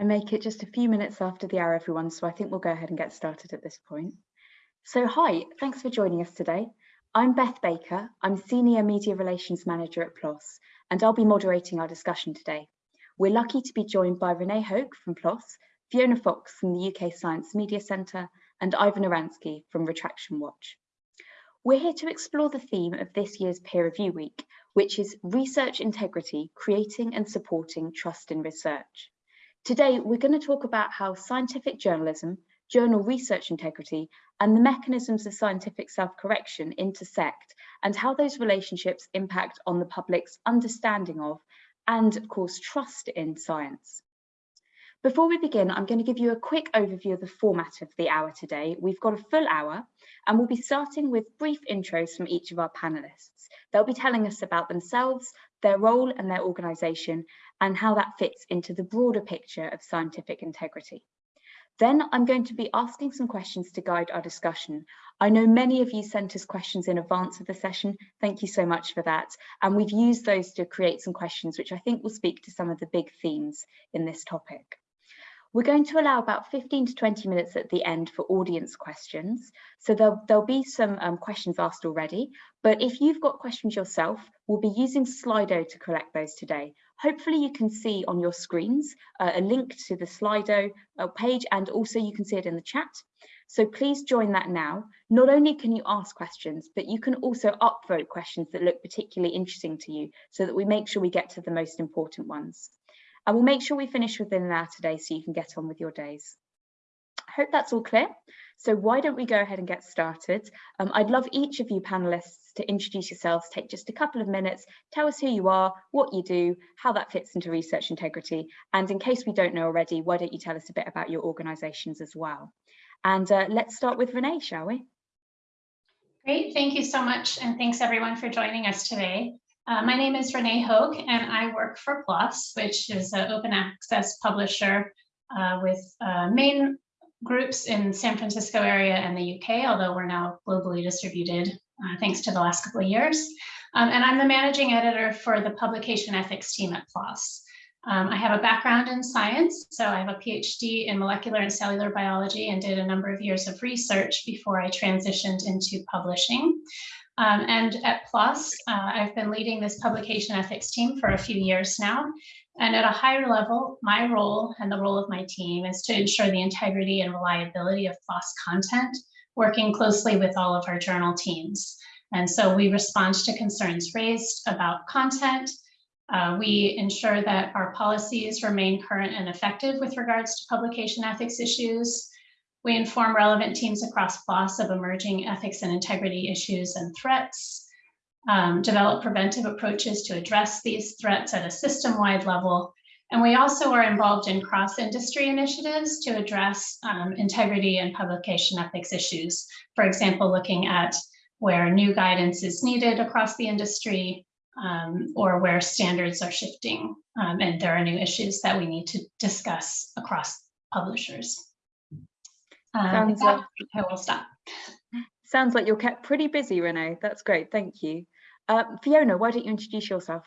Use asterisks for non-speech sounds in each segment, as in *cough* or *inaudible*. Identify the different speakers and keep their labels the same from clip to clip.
Speaker 1: I make it just a few minutes after the hour, everyone, so I think we'll go ahead and get started at this point. So hi, thanks for joining us today. I'm Beth Baker, I'm Senior Media Relations Manager at PLOS, and I'll be moderating our discussion today. We're lucky to be joined by Renee Hoke from PLOS, Fiona Fox from the UK Science Media Centre, and Ivan Oransky from Retraction Watch. We're here to explore the theme of this year's Peer Review Week, which is Research Integrity, Creating and Supporting Trust in Research. Today, we're going to talk about how scientific journalism, journal research integrity, and the mechanisms of scientific self-correction intersect, and how those relationships impact on the public's understanding of, and of course, trust in science. Before we begin, I'm going to give you a quick overview of the format of the hour today. We've got a full hour, and we'll be starting with brief intros from each of our panelists. They'll be telling us about themselves, their role and their organisation, and how that fits into the broader picture of scientific integrity. Then I'm going to be asking some questions to guide our discussion. I know many of you sent us questions in advance of the session. Thank you so much for that. And we've used those to create some questions, which I think will speak to some of the big themes in this topic. We're going to allow about 15 to 20 minutes at the end for audience questions. So there'll, there'll be some um, questions asked already, but if you've got questions yourself, we'll be using Slido to collect those today. Hopefully you can see on your screens uh, a link to the Slido uh, page and also you can see it in the chat. So please join that now. Not only can you ask questions, but you can also upvote questions that look particularly interesting to you so that we make sure we get to the most important ones. And we'll make sure we finish within an hour today so you can get on with your days. I hope that's all clear. So why don't we go ahead and get started? Um, I'd love each of you panelists to introduce yourselves, take just a couple of minutes, tell us who you are, what you do, how that fits into research integrity. And in case we don't know already, why don't you tell us a bit about your organisations as well? And uh, let's start with Renee, shall we?
Speaker 2: Great, thank you so much. And thanks everyone for joining us today. Uh, my name is Renee Hoke, and I work for PLOS, which is an open access publisher uh, with uh, main groups in San Francisco area and the UK, although we're now globally distributed uh, thanks to the last couple of years. Um, and I'm the managing editor for the publication ethics team at PLOS. Um, I have a background in science, so I have a PhD in molecular and cellular biology and did a number of years of research before I transitioned into publishing. Um, and at PLOS, uh, I've been leading this publication ethics team for a few years now. And at a higher level, my role and the role of my team is to ensure the integrity and reliability of PLOS content, working closely with all of our journal teams. And so we respond to concerns raised about content. Uh, we ensure that our policies remain current and effective with regards to publication ethics issues. We inform relevant teams across PLOS of emerging ethics and integrity issues and threats, um, develop preventive approaches to address these threats at a system-wide level. And we also are involved in cross-industry initiatives to address um, integrity and publication ethics issues. For example, looking at where new guidance is needed across the industry um, or where standards are shifting um, and there are new issues that we need to discuss across publishers. Um, sounds like, I will stop.
Speaker 1: Sounds like you're kept pretty busy, Renee. That's great. Thank you. Uh, Fiona, why don't you introduce yourself?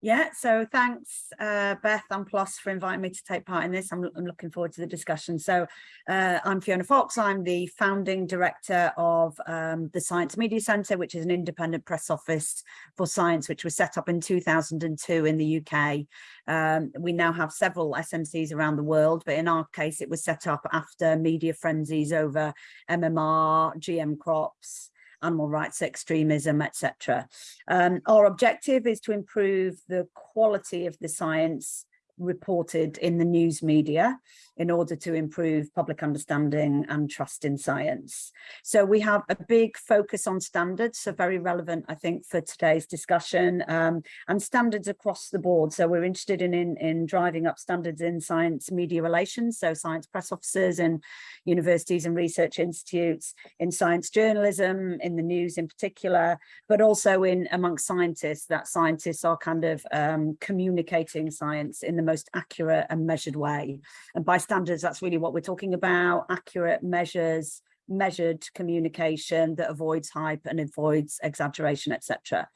Speaker 3: Yeah, so thanks, uh, Beth and PLOS for inviting me to take part in this. I'm, I'm looking forward to the discussion. So uh, I'm Fiona Fox. I'm the founding director of um, the Science Media Centre, which is an independent press office for science, which was set up in 2002 in the UK. Um, we now have several SMCs around the world, but in our case, it was set up after media frenzies over MMR, GM crops, animal rights extremism, etc. Um, our objective is to improve the quality of the science reported in the news media in order to improve public understanding and trust in science. So we have a big focus on standards, so very relevant, I think, for today's discussion, um, and standards across the board. So we're interested in, in, in driving up standards in science media relations, so science press officers and universities and research institutes, in science journalism, in the news in particular, but also in amongst scientists, that scientists are kind of um, communicating science in the most accurate and measured way. And by standards, that's really what we're talking about, accurate measures, measured communication that avoids hype and avoids exaggeration, etc.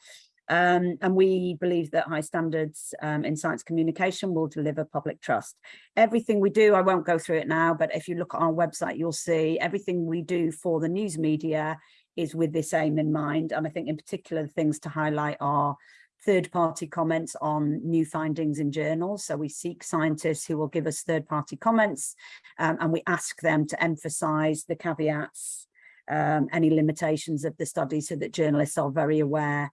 Speaker 3: Um, and we believe that high standards um, in science communication will deliver public trust. Everything we do, I won't go through it now, but if you look at our website, you'll see everything we do for the news media is with this aim in mind. And I think in particular, the things to highlight are third-party comments on new findings in journals. So we seek scientists who will give us third-party comments um, and we ask them to emphasize the caveats, um, any limitations of the study so that journalists are very aware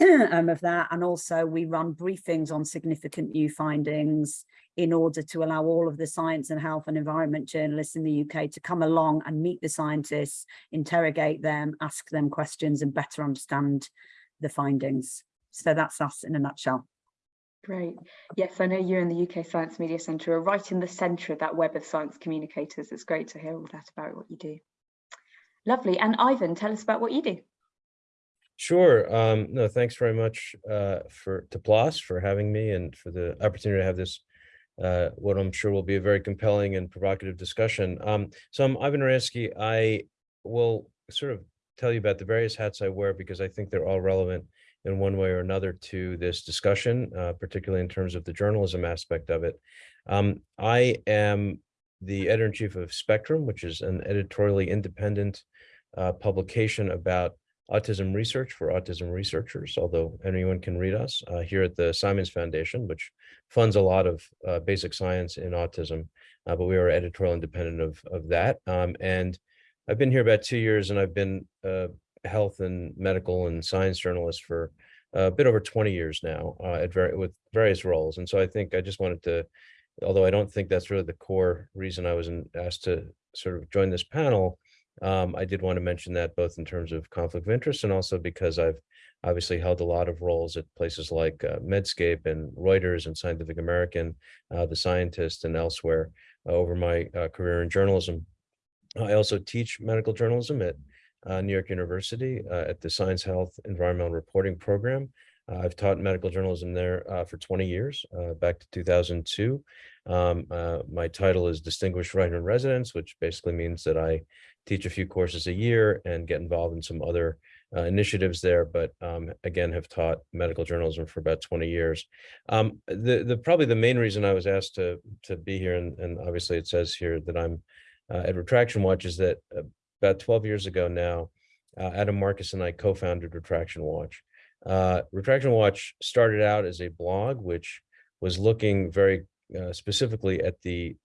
Speaker 3: *clears throat* um, of that. And also we run briefings on significant new findings in order to allow all of the science and health and environment journalists in the UK to come along and meet the scientists, interrogate them, ask them questions and better understand the findings. So that's us in a nutshell.
Speaker 1: Great. Yes, I know you and the UK Science Media Centre are right in the centre of that web of science communicators. It's great to hear all that about what you do. Lovely. And Ivan, tell us about what you do.
Speaker 4: Sure. Um, no, thanks very much uh, for to PLOS for having me and for the opportunity to have this, uh, what I'm sure will be a very compelling and provocative discussion. Um, so I'm Ivan Oransky. I will sort of tell you about the various hats I wear because I think they're all relevant in one way or another to this discussion, uh, particularly in terms of the journalism aspect of it. Um, I am the editor-in-chief of Spectrum, which is an editorially independent uh, publication about autism research for autism researchers, although anyone can read us uh, here at the Simons Foundation, which funds a lot of uh, basic science in autism, uh, but we are editorial independent of, of that. Um, and I've been here about two years and I've been a health and medical and science journalist for a bit over 20 years now uh, at very, with various roles. And so I think I just wanted to, although I don't think that's really the core reason I was in, asked to sort of join this panel, um, I did want to mention that both in terms of conflict of interest and also because I've obviously held a lot of roles at places like uh, Medscape and Reuters and Scientific American, uh, The Scientist and elsewhere uh, over my uh, career in journalism. I also teach medical journalism at uh, New York University uh, at the Science Health Environmental Reporting Program. I've taught medical journalism there for 20 years, back to 2002. Um, my title is Distinguished Writer in Residence, which basically means that I teach a few courses a year and get involved in some other uh, initiatives there, but um, again, have taught medical journalism for about 20 years. Um, the, the probably the main reason I was asked to, to be here, and, and obviously it says here that I'm uh, at Retraction Watch, is that uh, about 12 years ago now, uh, Adam Marcus and I co-founded Retraction Watch. Uh, Retraction Watch started out as a blog, which was looking very uh, specifically at the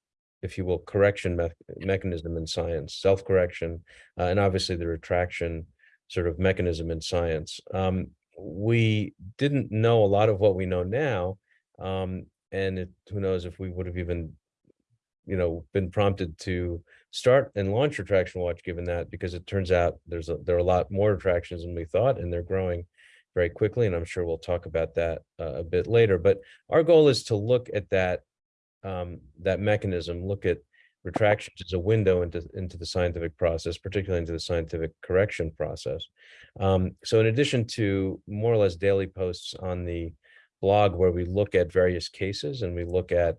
Speaker 4: if you will, correction me mechanism in science, self-correction, uh, and obviously the retraction sort of mechanism in science. Um, we didn't know a lot of what we know now, um, and it, who knows if we would have even, you know, been prompted to start and launch Retraction Watch given that, because it turns out there's a, there are a lot more retractions than we thought, and they're growing very quickly, and I'm sure we'll talk about that uh, a bit later. But our goal is to look at that um, that mechanism, look at retractions as a window into, into the scientific process, particularly into the scientific correction process. Um, so in addition to more or less daily posts on the blog where we look at various cases and we look at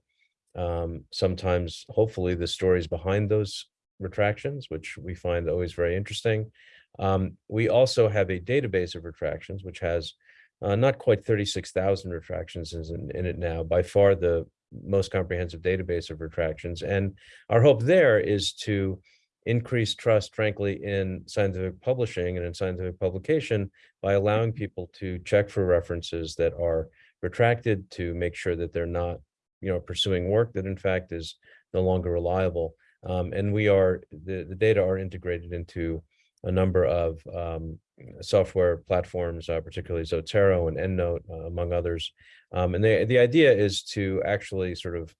Speaker 4: um, sometimes, hopefully, the stories behind those retractions, which we find always very interesting. Um, we also have a database of retractions, which has uh, not quite 36,000 retractions in, in it now, by far the most comprehensive database of retractions. And our hope there is to increase trust, frankly, in scientific publishing and in scientific publication by allowing people to check for references that are retracted to make sure that they're not, you know, pursuing work that in fact is no longer reliable. Um, and we are, the, the data are integrated into a number of um, software platforms, uh, particularly Zotero and EndNote, uh, among others. Um, and the, the idea is to actually sort of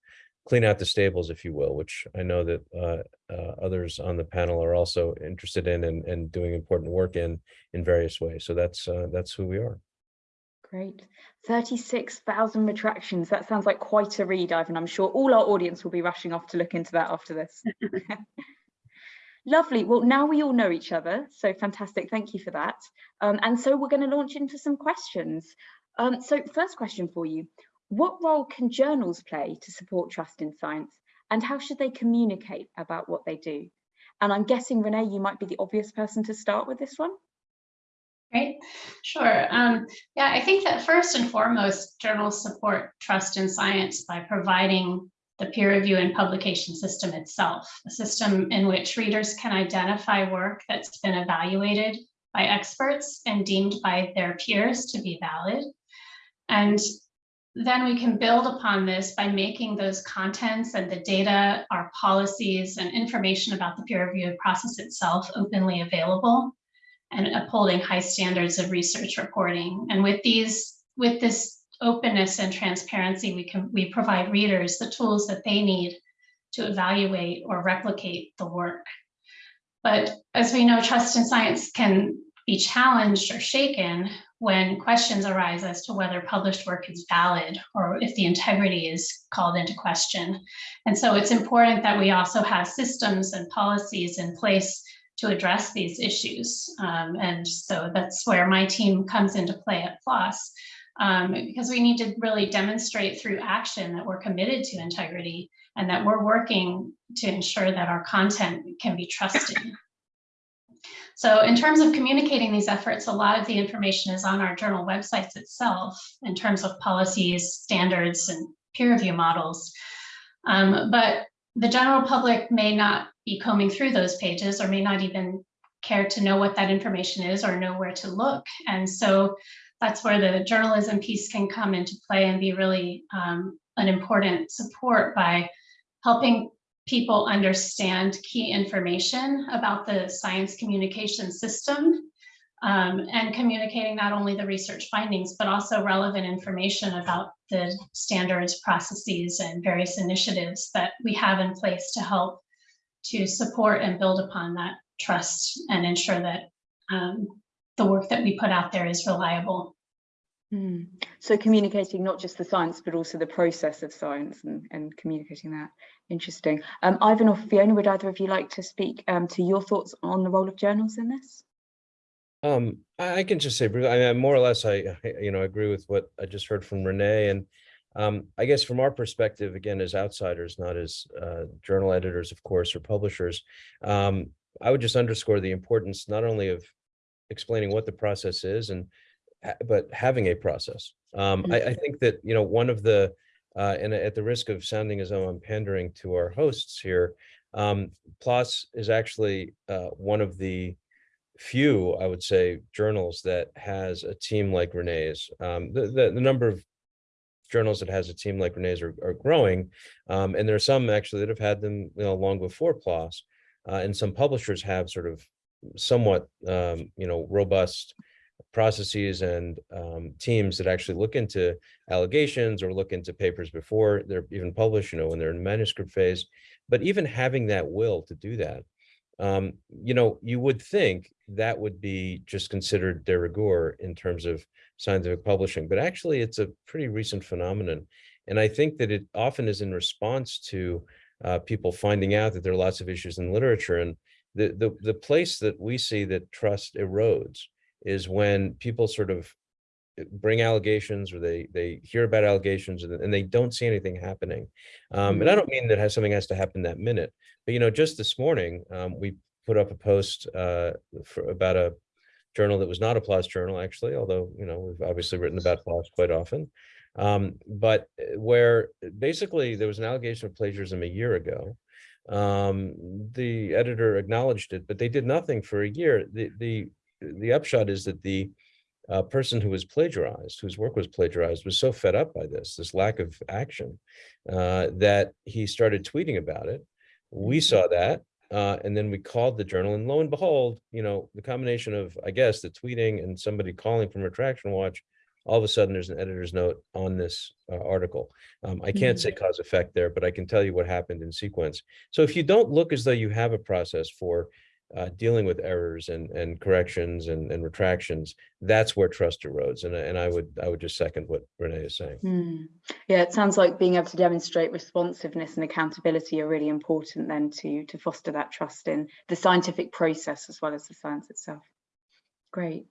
Speaker 4: clean out the stables, if you will, which I know that uh, uh, others on the panel are also interested in and, and doing important work in in various ways. So that's uh, that's who we are.
Speaker 1: Great. 36,000 retractions. That sounds like quite a read, Ivan. I'm sure all our audience will be rushing off to look into that after this. *laughs* *laughs* Lovely. Well, now we all know each other, so fantastic. Thank you for that. Um, and so we're going to launch into some questions. Um, so first question for you. What role can journals play to support trust in science and how should they communicate about what they do? And I'm guessing, Renee, you might be the obvious person to start with this one.
Speaker 2: Great, sure. Um, yeah, I think that first and foremost, journals support trust in science by providing the peer review and publication system itself, a system in which readers can identify work that's been evaluated by experts and deemed by their peers to be valid. And then we can build upon this by making those contents and the data, our policies and information about the peer review process itself openly available and upholding high standards of research reporting. And with these, with this openness and transparency, we can we provide readers the tools that they need to evaluate or replicate the work. But as we know, trust in science can be challenged or shaken when questions arise as to whether published work is valid or if the integrity is called into question. And so it's important that we also have systems and policies in place to address these issues. Um, and so that's where my team comes into play at PLOS, um, because we need to really demonstrate through action that we're committed to integrity and that we're working to ensure that our content can be trusted. *coughs* So in terms of communicating these efforts, a lot of the information is on our journal websites itself in terms of policies, standards, and peer review models. Um, but the general public may not be combing through those pages or may not even care to know what that information is or know where to look. And so that's where the journalism piece can come into play and be really um, an important support by helping people understand key information about the science communication system um, and communicating not only the research findings, but also relevant information about the standards, processes, and various initiatives that we have in place to help to support and build upon that trust and ensure that um, the work that we put out there is reliable.
Speaker 1: Mm. So communicating not just the science, but also the process of science and, and communicating that. Interesting. Um, Ivan or Fiona, would either of you like to speak um, to your thoughts on the role of journals in this?
Speaker 4: Um, I I can just say, I mean, more or less, I, I, you know, agree with what I just heard from Renee. And um, I guess from our perspective, again, as outsiders, not as uh, journal editors, of course, or publishers, um, I would just underscore the importance not only of explaining what the process is and but having a process. Um, I, I think that, you know, one of the, uh, and at the risk of sounding as though I'm pandering to our hosts here, um, PLOS is actually uh, one of the few, I would say, journals that has a team like Renee's. Um, the, the, the number of journals that has a team like Renee's are, are growing. Um, and there are some actually that have had them you know, long before PLOS. Uh, and some publishers have sort of somewhat, um, you know, robust processes and um, teams that actually look into allegations or look into papers before they're even published, you know, when they're in manuscript phase. But even having that will to do that, um, you know, you would think that would be just considered de rigueur in terms of scientific publishing, but actually it's a pretty recent phenomenon. And I think that it often is in response to uh, people finding out that there are lots of issues in literature. And the, the, the place that we see that trust erodes is when people sort of uh, bring allegations or they they hear about allegations and, and they don't see anything happening. Um, and I don't mean that has something has to happen that minute, but you know, just this morning, um, we put up a post uh, for, about a journal that was not a PLOS journal, actually, although, you know, we've obviously written about PLOS quite often. Um, but uh, where basically there was an allegation of plagiarism a year ago. Um, the editor acknowledged it, but they did nothing for a year. The, the, the upshot is that the uh, person who was plagiarized, whose work was plagiarized, was so fed up by this, this lack of action, uh, that he started tweeting about it. We saw that, uh, and then we called the journal, and lo and behold, you know, the combination of, I guess, the tweeting and somebody calling from Retraction Watch, all of a sudden there's an editor's note on this uh, article. Um, I can't say cause effect there, but I can tell you what happened in sequence. So if you don't look as though you have a process for uh, dealing with errors and and corrections and, and retractions, that's where trust erodes. And I- and I would I would just second what Renee is saying.
Speaker 1: Hmm. Yeah, it sounds like being able to demonstrate responsiveness and accountability are really important then to to foster that trust in the scientific process as well as the science itself. Great.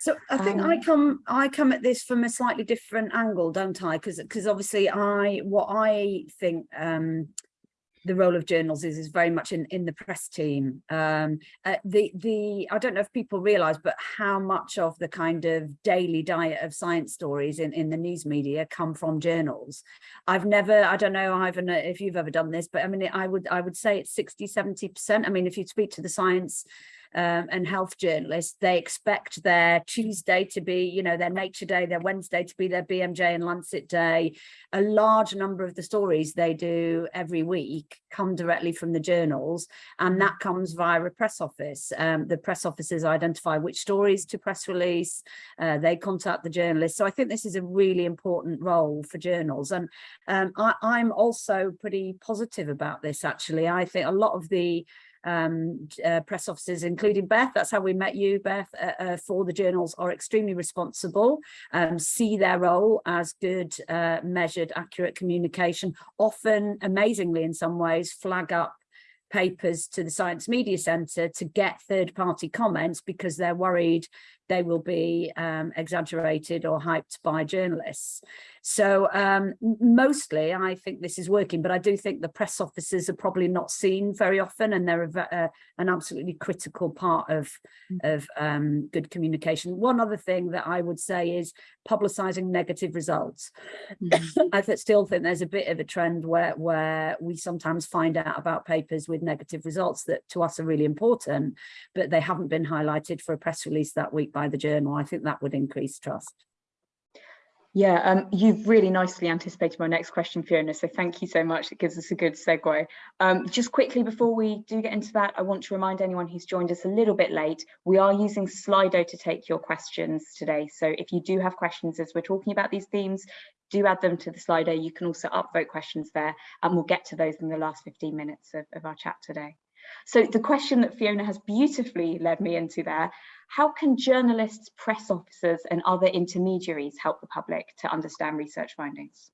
Speaker 3: So I think I
Speaker 1: Um,
Speaker 3: come I come at this from a slightly different angle, don't I? Because because obviously I what I think um the role of journals is is very much in in the press team. Um uh, the the i don't know if people realize but how much of the kind of daily diet of science stories in in the news media come from journals. I've never i don't know ivan if you've ever done this but i mean i would i would say it's 60 70 percent. I mean if you speak to the science um, and health journalists, they expect their Tuesday to be, you know, their Nature Day, their Wednesday to be their BMJ and Lancet Day. A large number of the stories they do every week come directly from the journals, and that comes via a press office. Um, the press offices identify which stories to press release, uh, they contact the journalists. So I think this is a really important role for journals. And um, I, I'm also pretty positive about this, actually. I think a lot of the um, uh, press officers, including Beth, that's how we met you, Beth, uh, uh, for the journals are extremely responsible, um, see their role as good, uh, measured, accurate communication, often, amazingly in some ways, flag up papers to the Science Media Centre to get third party comments because they're worried they will be um, exaggerated or hyped by journalists. So um, mostly I think this is working, but I do think the press officers are probably not seen very often and they're a, a, an absolutely critical part of, mm. of um, good communication. One other thing that I would say is publicising negative results. Mm -hmm. *coughs* I still think there's a bit of a trend where, where we sometimes find out about papers with negative results that to us are really important, but they haven't been highlighted for a press release that week by the journal. I think that would increase trust.
Speaker 1: Yeah, um, you've really nicely anticipated my next question, Fiona, so thank you so much. It gives us a good segue. Um, just quickly before we do get into that, I want to remind anyone who's joined us a little bit late, we are using Slido to take your questions today. So if you do have questions as we're talking about these themes, do add them to the Slido. You can also upvote questions there and we'll get to those in the last 15 minutes of, of our chat today. So the question that Fiona has beautifully led me into there, how can journalists, press officers and other intermediaries help the public to understand research findings?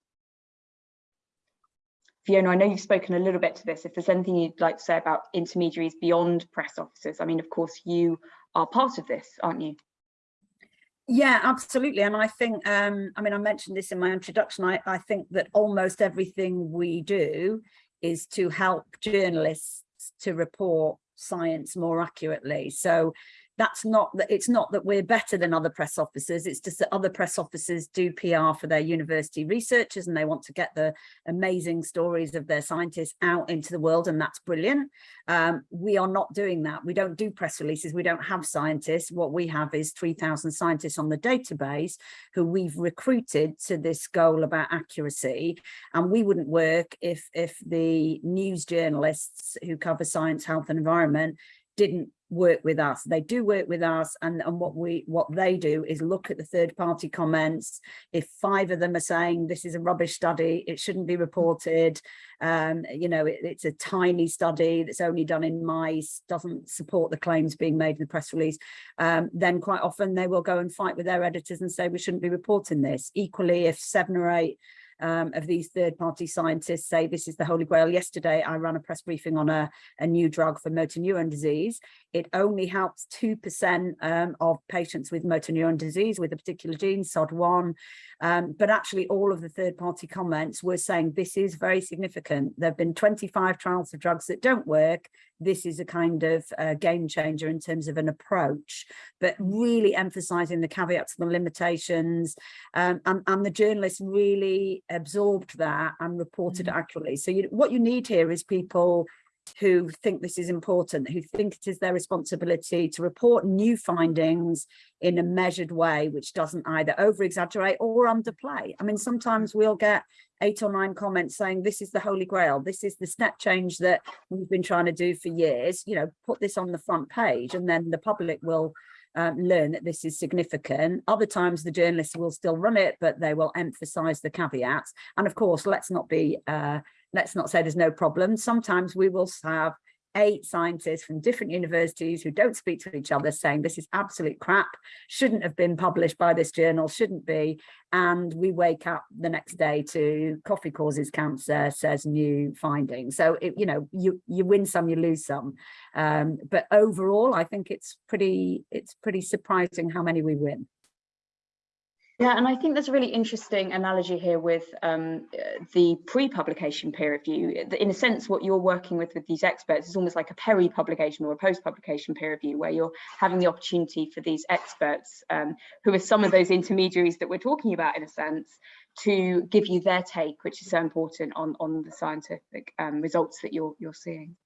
Speaker 1: Fiona, I know you've spoken a little bit to this. If there's anything you'd like to say about intermediaries beyond press officers, I mean, of course, you are part of this, aren't you?
Speaker 3: Yeah, absolutely. And I think, um, I mean, I mentioned this in my introduction, I, I think that almost everything we do is to help journalists to report science more accurately. So that's not that it's not that we're better than other press officers it's just that other press officers do PR for their university researchers and they want to get the amazing stories of their scientists out into the world and that's brilliant. Um, we are not doing that. We don't do press releases. We don't have scientists. What we have is 3,000 scientists on the database who we've recruited to this goal about accuracy. And we wouldn't work if if the news journalists who cover science health and environment didn't work with us. They do work with us and and what we what they do is look at the third party comments. If five of them are saying this is a rubbish study it shouldn't be reported um you know it, it's a tiny study that's only done in mice doesn't support the claims being made in the press release um then quite often they will go and fight with their editors and say we shouldn't be reporting this. Equally if seven or eight um, of these third-party scientists say this is the holy grail. Yesterday, I ran a press briefing on a, a new drug for motor neuron disease. It only helps 2% um, of patients with motor neuron disease with a particular gene, SOD1. Um, but actually, all of the third-party comments were saying this is very significant. There have been 25 trials of drugs that don't work. This is a kind of uh, game changer in terms of an approach, but really emphasizing the caveats and the limitations. Um, and, and the journalists really absorbed that and reported mm -hmm. accurately. So you, what you need here is people who think this is important, who think it is their responsibility to report new findings in a measured way, which doesn't either over exaggerate or underplay. I mean, sometimes we'll get eight or nine comments saying this is the holy grail, this is the step change that we've been trying to do for years, you know, put this on the front page and then the public will um, learn that this is significant. Other times the journalists will still run it, but they will emphasize the caveats. And of course, let's not be uh, let's not say there's no problem. Sometimes we will have eight scientists from different universities who don't speak to each other saying this is absolute crap, shouldn't have been published by this journal, shouldn't be. And we wake up the next day to coffee causes cancer, says new findings. So, it, you know, you, you win some, you lose some. Um, but overall, I think it's pretty, it's pretty surprising how many we win.
Speaker 1: Yeah, and I think there's a really interesting analogy here with um, the pre-publication peer review. In a sense, what you're working with with these experts is almost like a peri-publication or a post-publication peer review, where you're having the opportunity for these experts, um, who are some of those intermediaries that we're talking about in a sense, to give you their take, which is so important on, on the scientific um, results that you're, you're seeing.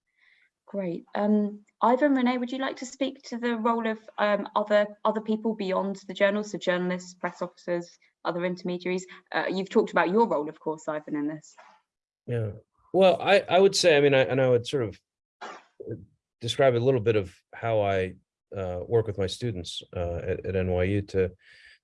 Speaker 1: Great. Um, Ivan, Renee, would you like to speak to the role of um, other other people beyond the journals, so journalists, press officers, other intermediaries? Uh, you've talked about your role, of course, Ivan, in this.
Speaker 4: Yeah, well, I, I would say, I mean, I, and I would sort of uh, describe a little bit of how I uh, work with my students uh, at, at NYU to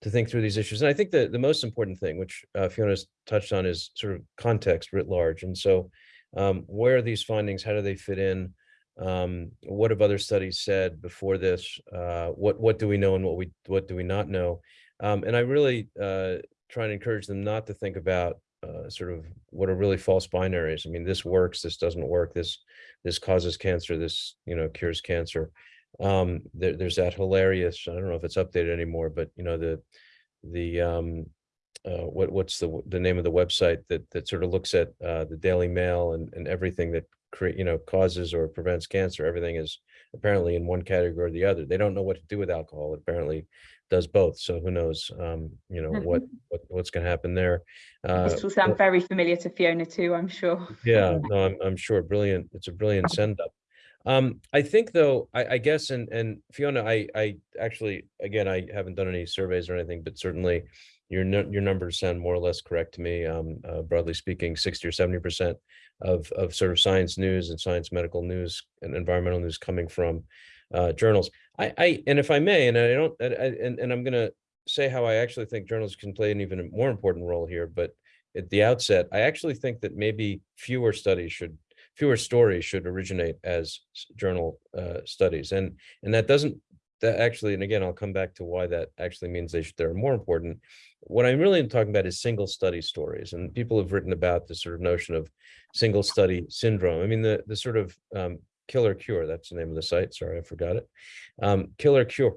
Speaker 4: to think through these issues. And I think that the most important thing, which uh, Fiona's touched on, is sort of context writ large. And so um, where are these findings? How do they fit in? Um, what have other studies said before this? Uh, what what do we know and what we what do we not know? Um, and I really uh, try and encourage them not to think about uh, sort of what are really false binaries. I mean, this works, this doesn't work, this this causes cancer, this you know cures cancer. Um, there, there's that hilarious. I don't know if it's updated anymore, but you know the the um, uh, what what's the the name of the website that that sort of looks at uh, the Daily Mail and and everything that create, you know, causes or prevents cancer. Everything is apparently in one category or the other. They don't know what to do with alcohol. It apparently does both. So who knows, um, you know, what, what what's going to happen there. Uh,
Speaker 1: this will sound very familiar to Fiona too, I'm sure.
Speaker 4: yeah, *laughs* no, I'm, I'm sure. Brilliant. It's a brilliant send up. Um, I think though, I, I guess, and, and Fiona, I, I actually, again, I haven't done any surveys or anything, but certainly your, your numbers sound more or less correct to me. Um, uh, broadly speaking, 60 or 70% of, of sort of science news and science medical news and environmental news coming from uh, journals. I, I, and if I may, and I don't, I, and, and I'm going to say how I actually think journals can play an even more important role here, but at the outset, I actually think that maybe fewer studies should, fewer stories should originate as journal uh, studies. And, and that doesn't, that actually, and again, I'll come back to why that actually means they should, they're more important. What I'm really talking about is single study stories. And people have written about the sort of notion of single study syndrome. I mean, the, the sort of um, Kill or Cure, that's the name of the site. Sorry, I forgot it. Um, Kill or Cure.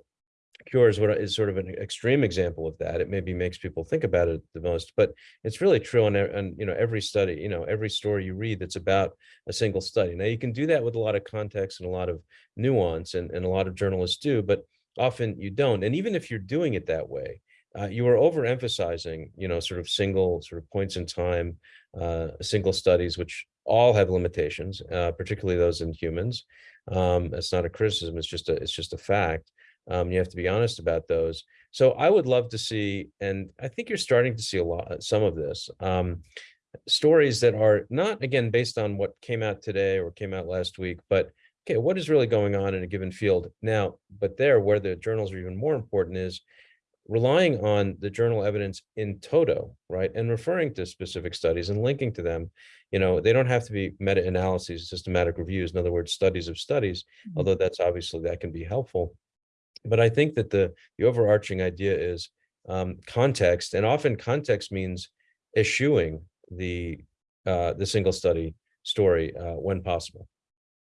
Speaker 4: Cure is what is sort of an extreme example of that. It maybe makes people think about it the most, but it's really true on, on you know every study, you know every story you read that's about a single study. Now you can do that with a lot of context and a lot of nuance, and, and a lot of journalists do, but often you don't. And even if you're doing it that way, uh, you are overemphasizing, you know, sort of single sort of points in time, uh, single studies, which all have limitations, uh, particularly those in humans. Um, it's not a criticism; it's just a it's just a fact. Um, you have to be honest about those. So I would love to see, and I think you're starting to see a lot, some of this, um, stories that are not again based on what came out today or came out last week, but okay, what is really going on in a given field now? But there, where the journals are even more important, is relying on the journal evidence in toto, right, and referring to specific studies and linking to them, you know, they don't have to be meta-analyses, systematic reviews, in other words, studies of studies, mm -hmm. although that's obviously, that can be helpful. But I think that the, the overarching idea is um, context, and often context means eschewing the, uh, the single study story uh, when possible.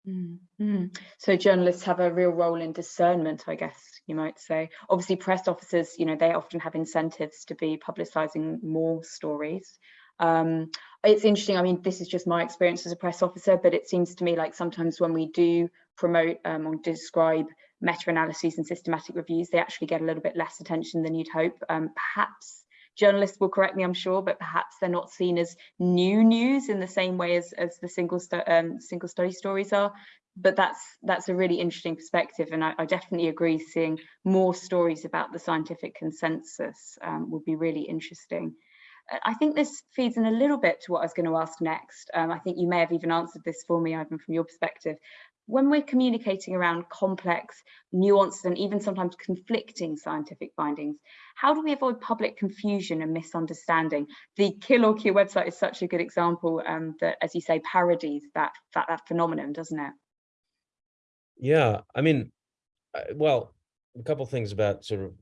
Speaker 1: Mm -hmm. So journalists have a real role in discernment, I guess, you might say. Obviously, press officers, you know, they often have incentives to be publicising more stories. Um, it's interesting, I mean, this is just my experience as a press officer, but it seems to me like sometimes when we do promote um, or describe meta-analyses and systematic reviews, they actually get a little bit less attention than you'd hope. Um, perhaps journalists will correct me, I'm sure, but perhaps they're not seen as new news in the same way as, as the single, um, single study stories are but that's that's a really interesting perspective and I, I, definitely agree seeing more stories about the scientific consensus um, would be really interesting. I think this feeds in a little bit to what I was going to ask next. Um, I think you may have even answered this for me, Ivan, from your perspective. When we're communicating around complex, nuanced, and even sometimes conflicting scientific findings, how do we avoid public confusion and misunderstanding? The Kill or Cure website is such a good example um, that, as you say, parodies that, that, that phenomenon, doesn't it?
Speaker 4: Yeah, I mean, well, a couple things about sort of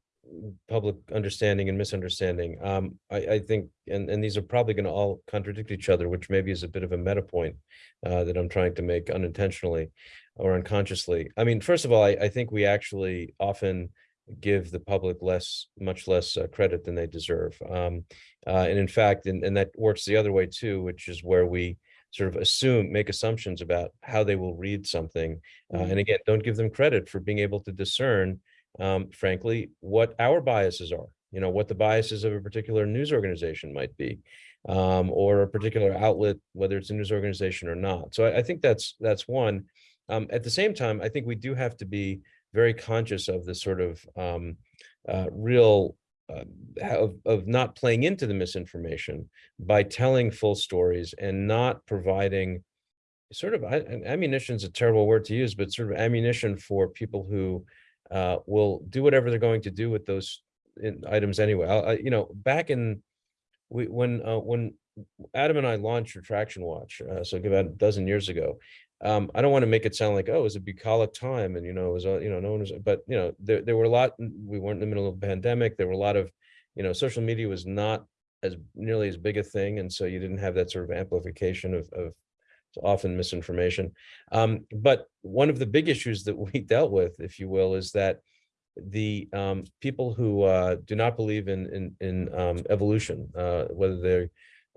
Speaker 4: public understanding and misunderstanding. Um, I, I think, and, and these are probably going to all contradict each other, which maybe is a bit of a meta point uh, that I'm trying to make unintentionally or unconsciously. I mean, first of all, I, I think we actually often give the public less, much less uh, credit than they deserve. Um, uh, and in fact, and, and that works the other way too, which is where we sort of assume, make assumptions about how they will read something. Uh,
Speaker 3: Mhm.
Speaker 4: and again, don't give them credit for being able to discern, um, frankly, what our biases are, you know, what the biases of a particular news organization might be, um, or a particular outlet, whether it's a news organization or not. So I, I think that's, that's one. Um, at the same time, I think we do have to be very conscious of the sort of um, uh, real uh, of, of not playing into the misinformation by telling full stories and not providing sort of ammunition is a terrible word to use, but sort of ammunition for people who uh, will do whatever they're going to do with those items anyway. I, you know, back in we when uh, when Adam and I launched Retraction Watch, uh, so about a dozen years ago. Um, I don't want to make it sound like, oh, it was a bucolic time and, you know, it was, you know, no one was, but, you know, there, there were a lot, we weren't in the middle of a pandemic. There were a lot of, you know, social media was not as nearly as big a thing. And so you didn't have that sort of amplification of, of often misinformation. Um, but one of the big issues that *laughs* we dealt with, if you will, is that the um, people who uh, do not believe in in, in um, evolution, uh, whether they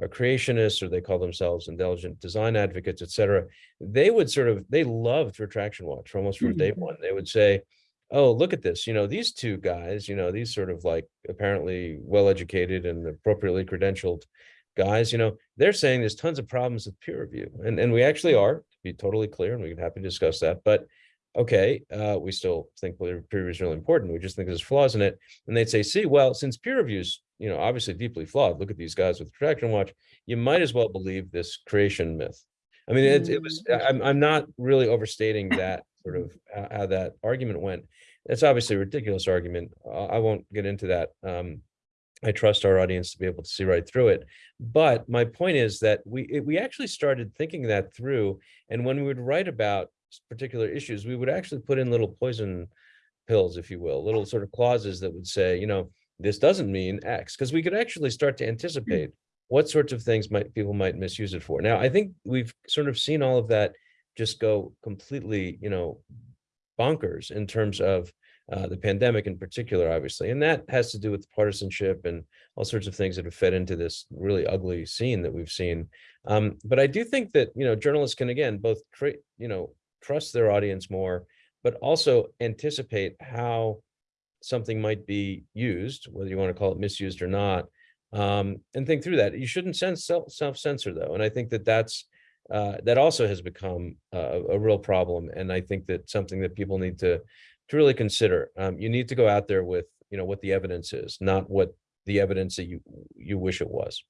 Speaker 4: are creationists or they call themselves intelligent design advocates, et cetera, they would sort of they loved Retraction Watch almost from day
Speaker 3: Mhm.
Speaker 4: one. They would say, "Oh, look at this! You know, these two guys. You know, these sort of like apparently well-educated and appropriately credentialed guys. You know, they're saying there's tons of problems with peer review, and and we actually are, to be totally clear, and we can happy to discuss that, but." okay, uh, we still think peer review is really important. We just think there's flaws in it. And they'd say, see, well, since peer reviews, you know, obviously deeply flawed, look at these guys with Retraction Watch, you might as well believe this creation myth. I mean, it, it was,
Speaker 3: Mm.
Speaker 4: I'm, I'm not really overstating that sort of how, how that argument went. It's obviously a ridiculous argument. I I won't get into that. Um, I trust our audience to be able to see right through it. But my point is that we, it- we actually started thinking that through. And when we would write about particular issues, we would actually put in little poison pills, if you will, little sort of clauses that would say, you know, this doesn't mean X, because we could actually start to hmm. anticipate what sorts of things might people might misuse it for. Now, I think we've sort of seen all of that just go completely, you know, bonkers in terms of uh, the pandemic in particular, obviously, and that has to do with partisanship and all sorts of things that have fed into this really ugly scene that we've seen. Um, but I do think that you know journalists can again both create, you know, trust their audience more, but also anticipate how something might be used, whether you want to call it misused or not, um, and think through that. You shouldn't self self censor though, and I think that that's uh, that also has become a real problem, and I think that something that people need to to really consider. Um, you need to go out there with you know what the evidence is, not what the evidence that you you wish it was.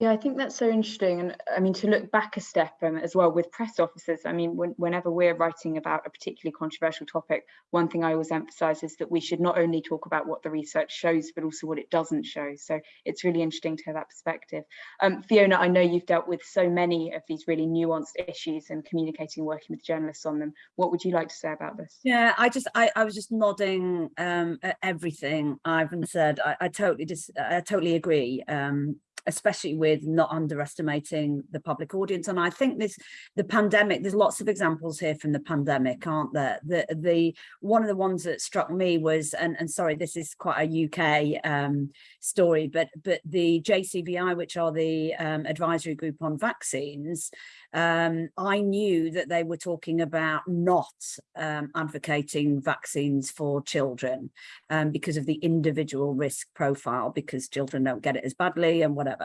Speaker 1: Yeah, I think that's so interesting. And I mean, to look back a step um, as well with press officers, I mean, when, whenever we're writing about a particularly controversial topic, one thing I always emphasize is that we should not only talk about what the research shows, but also what it doesn't show. So it's really interesting to have that perspective. Um, Fiona, I know you've dealt with so many of these really nuanced issues and communicating, working with journalists on them. What would you like to say about this?
Speaker 3: Yeah, I just I, I was just nodding um, at everything Ivan said. I, I totally just I totally agree. Um, especially with not underestimating the public audience. And I think this the pandemic, there's lots of examples here from the pandemic, aren't there? The the one of the ones that struck me was, and, and sorry, this is quite a UK um, story, but but the JCVI, which are the um, advisory group on vaccines, um, I knew that they were talking about not um, advocating vaccines for children um, because of the individual risk profile, because children don't get it as badly and whatever.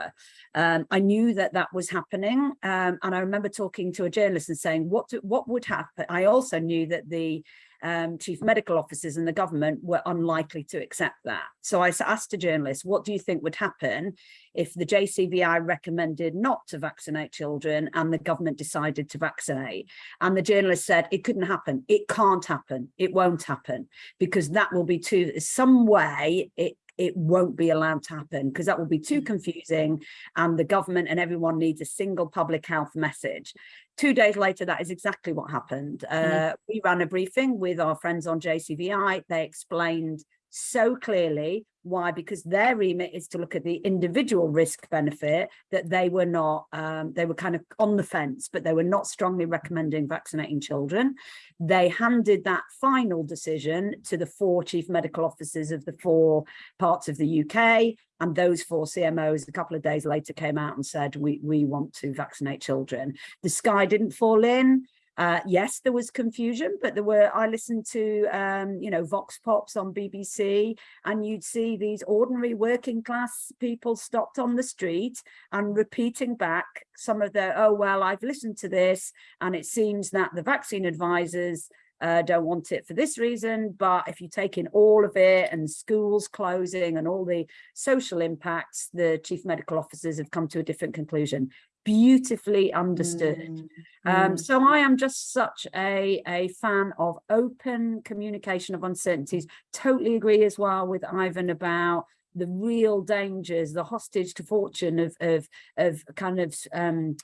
Speaker 3: Um, I knew that that was happening. Um, and I remember talking to a journalist and saying, what, do, what would happen? I also knew that the um, chief medical officers and the government were unlikely to accept that. So I asked a journalist, what do you think would happen if the JCVI recommended not to vaccinate children and the government decided to vaccinate? And the journalist said, it couldn't happen. It can't happen. It won't happen because that will be too, some way it it won't be allowed to happen because that will be too confusing and the government and everyone needs a single public health message. Two days later, that is exactly what happened. Uh,
Speaker 1: Mm.
Speaker 3: We ran a briefing with our friends on JCVI. They explained so clearly Why? Because their remit is to look at the individual risk benefit that they were not, um, they were kind of on the fence, but they were not strongly recommending vaccinating children. They handed that final decision to the four chief medical officers of the four parts of the UK. And those four CMOs a couple of days later came out and said, we, we want to vaccinate children. The sky didn't fall in. Uh, yes, there was confusion, but there were, I listened to, um, you know, Vox Pops on BBC and you'd see these ordinary working class people stopped on the street and repeating back some of their, oh, well, I've listened to this and it seems that the vaccine advisors uh, don't want it for this reason, but if you take in all of it and schools closing and all the social impacts, the chief medical officers have come to a different conclusion beautifully understood.
Speaker 1: Mm,
Speaker 3: Um,
Speaker 1: mm.
Speaker 3: so I am just such a, a fan of open communication of uncertainties. Totally agree as well with Ivan about the real dangers, the hostage to fortune of, of, of kind of um,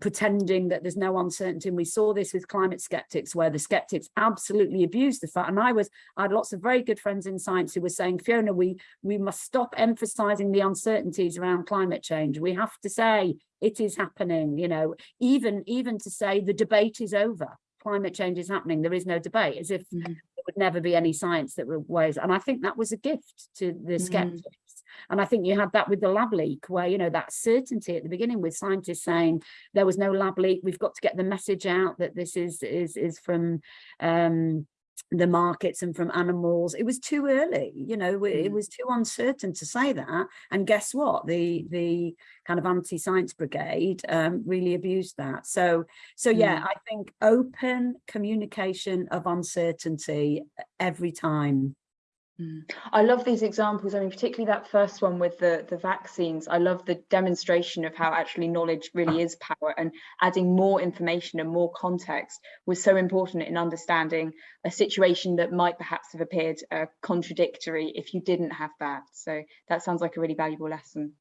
Speaker 3: pretending that there's no uncertainty. And we saw this with climate skeptics, where the skeptics absolutely abused the fact. And I was, I had lots of very good friends in science who were saying, Fiona, we, we must stop emphasizing the uncertainties around climate change. We have to say it is happening, you know, even, even to say the debate is over. Climate change is happening. There is no debate, as if
Speaker 1: Mhm.
Speaker 3: there would never be any science that ways. And I think that was a gift to the
Speaker 1: Mhm.
Speaker 3: skeptics. And I think you had that with the lab leak, where, you know, that certainty at the beginning with scientists saying there was no lab leak, we've got to get the message out that this is is is from um, the markets and from animals. It was too early, you know, it
Speaker 1: Mm.
Speaker 3: was too uncertain to say that. And guess what? The the kind of anti-science brigade um, really abused that. So so yeah, I think open communication of uncertainty every time.
Speaker 1: Mm. I love these examples. I mean, particularly that first one with the, the vaccines. I love the demonstration of how actually knowledge really is power and adding more information and more context was so important in understanding a situation that might perhaps have appeared uh, contradictory if you didn't have that. So that sounds like a really valuable lesson.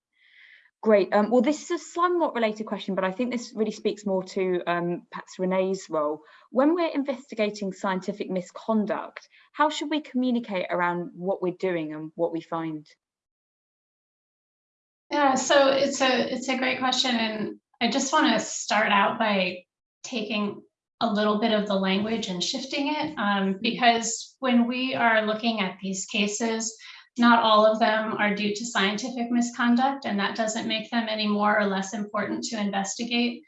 Speaker 1: Great. Um, well, this is a somewhat related question, but I think this really speaks more to um, perhaps Renee's role. When we're investigating scientific misconduct, how should we communicate around what we're doing and what we find?
Speaker 2: Yeah, so it's a it's a great question, and I just want to start out by taking a little bit of the language and shifting it, um, because when we are looking at these cases, not all of them are due to scientific misconduct, and that doesn't make them any more or less important to investigate.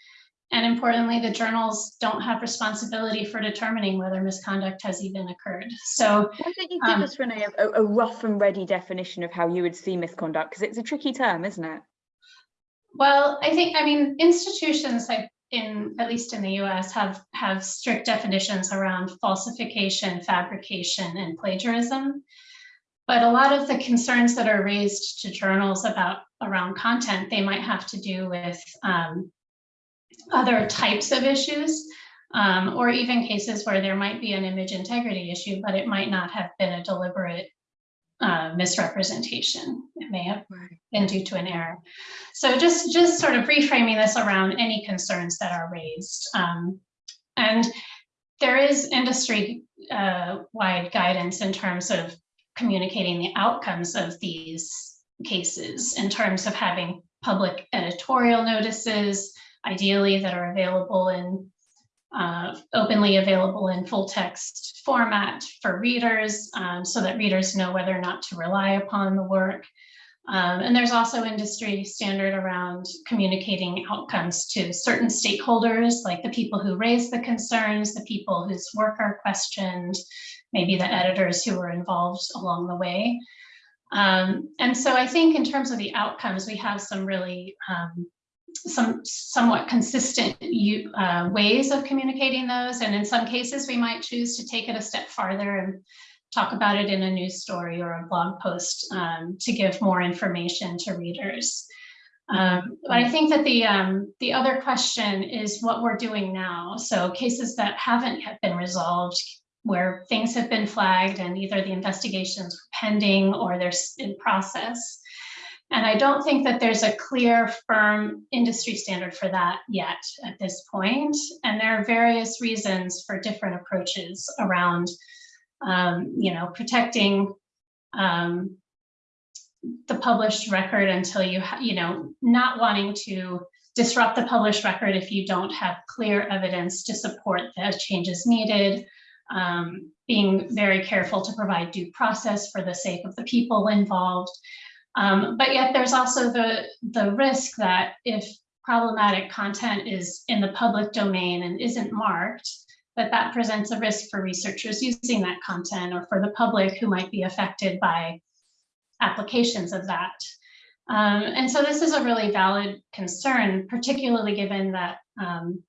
Speaker 2: And importantly, the journals don't have responsibility for determining whether misconduct has even occurred. So
Speaker 1: Why don't you give
Speaker 2: Um,
Speaker 1: us, Renee, a, a rough and ready definition of how you would see misconduct? Because it's a tricky term, isn't it?
Speaker 2: Well, I think, I mean, institutions like in, at least in the US, have, have strict definitions around falsification, fabrication, and plagiarism. But a lot of the concerns that are raised to journals about, around content, they might have to do with um, other types of issues, um, or even cases where there might be an image integrity issue, but it might not have been a deliberate uh, misrepresentation. It may have been due to an error. So just, just sort of reframing this around any concerns that are raised. Um, and there is industry uh, wide guidance in terms of communicating the outcomes of these cases in terms of having public editorial notices, ideally that are available in uh, openly available in full text format for readers um, so that readers know whether or not to rely upon the work. Um, and there's also industry standard around communicating outcomes to certain stakeholders, like the people who raise the concerns, the people whose work are questioned, maybe the editors who were involved along the way. Um, and so I think in terms of the outcomes, we have some really um, some somewhat consistent uh, ways of communicating those. And in some cases, we might choose to take it a step farther and talk about it in a news story or a blog post um, to give more information to readers. Um, but I think that the um, the other question is what we're doing now. So cases that haven't yet been resolved, where things have been flagged and either the investigations pending or they're in process. And I don't think that there's a clear, firm industry standard for that yet at this point. And there are various reasons for different approaches around, um, you know, protecting um, the published record until you, you know, not wanting to disrupt the published record if you don't have clear evidence to support the changes needed, um, being very careful to provide due process for the sake of the people involved. Um, but yet there's also the, the risk that if problematic content is in the public domain and isn't marked, that that presents a risk for researchers using that content or for the public who might be affected by applications of that. Um, and so this is a really valid concern, particularly given that um,